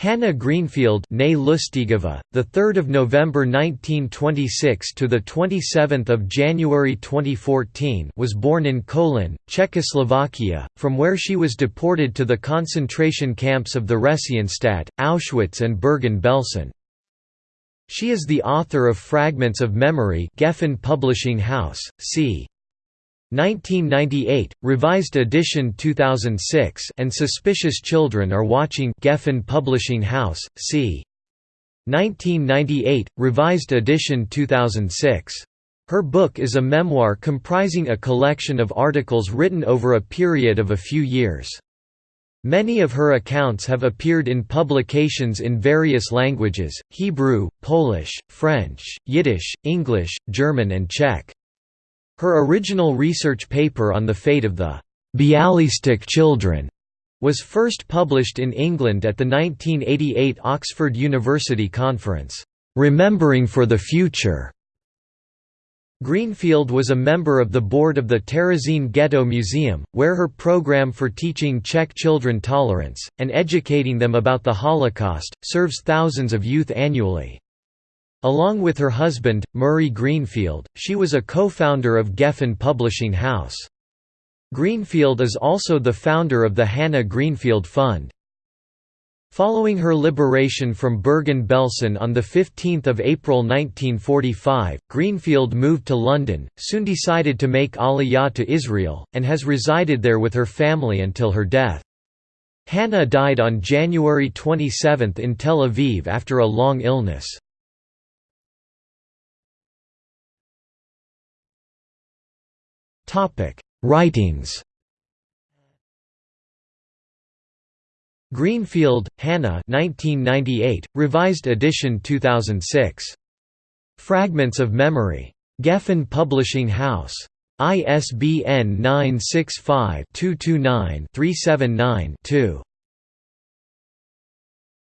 Hannah Greenfield, née Lustigova, the 3rd of November 1926 to the 27th of January 2014, was born in Kolín, Czechoslovakia, from where she was deported to the concentration camps of the Theresienstadt, Auschwitz and Bergen-Belsen. She is the author of Fragments of Memory, Gefen Publishing House, c. 1998, revised edition 2006 and Suspicious Children Are Watching Gefen Publishing House, c. 1998, revised edition 2006. Her book is a memoir comprising a collection of articles written over a period of a few years. Many of her accounts have appeared in publications in various languages, Hebrew, Polish, French, Yiddish, English, German and Czech. Her original research paper on the fate of the Bialystok children was first published in England at the 1988 Oxford University Conference, "'Remembering for the Future' Greenfield was a member of the board of the Terezín Ghetto Museum, where her program for teaching Czech children tolerance, and educating them about the Holocaust, serves thousands of youth annually. Along with her husband, Murray Greenfield, she was a co-founder of Gefen Publishing House. Greenfield is also the founder of the Hannah Greenfield Fund. Following her liberation from Bergen-Belsen on 15 April 1945, Greenfield moved to London, soon decided to make Aliyah to Israel, and has resided there with her family until her death. Hannah died on January 27 in Tel Aviv after a long illness. Writings Greenfield, Hannah 1998, revised edition 2006. Fragments of Memory. Gefen Publishing House. ISBN 965 229 379 2.